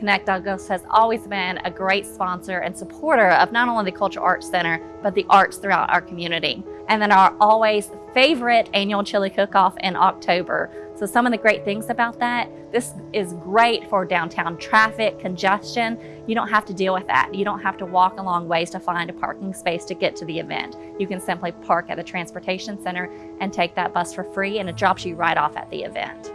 Connect Douglas has always been a great sponsor and supporter of not only the Cultural Arts Center, but the arts throughout our community. And then our always favorite annual chili cook-off in October. So some of the great things about that, this is great for downtown traffic, congestion. You don't have to deal with that. You don't have to walk a long ways to find a parking space to get to the event. You can simply park at the transportation center and take that bus for free and it drops you right off at the event.